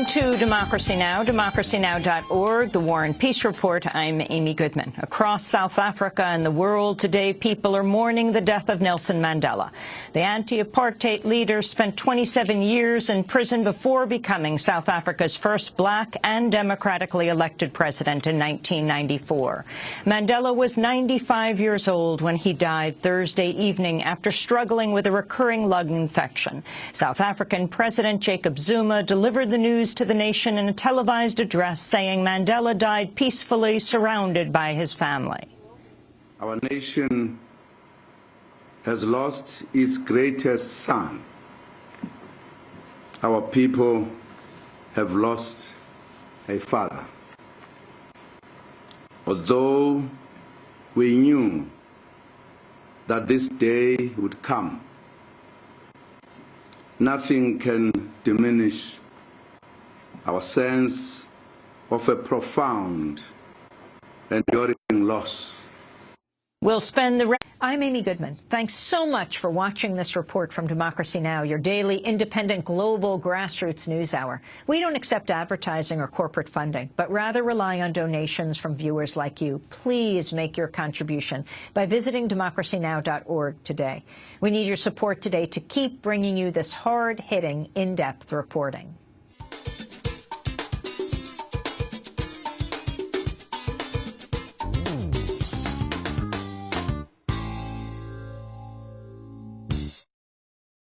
To Democracy Now!, democracynow.org, the War and Peace Report. I'm Amy Goodman. Across South Africa and the world today, people are mourning the death of Nelson Mandela. The anti-apartheid leader spent 27 years in prison before becoming South Africa's first black and democratically elected president in 1994. Mandela was 95 years old when he died Thursday evening after struggling with a recurring lung infection. South African President Jacob Zuma delivered the news to the nation in a televised address saying Mandela died peacefully surrounded by his family. Our nation has lost its greatest son. Our people have lost a father. Although we knew that this day would come, nothing can diminish our sense of a profound enduring loss. We'll spend the I'm Amy Goodman. Thanks so much for watching this report from Democracy Now!, your daily independent global grassroots news hour. We don't accept advertising or corporate funding, but rather rely on donations from viewers like you. Please make your contribution by visiting democracynow.org today. We need your support today to keep bringing you this hard-hitting, in-depth reporting.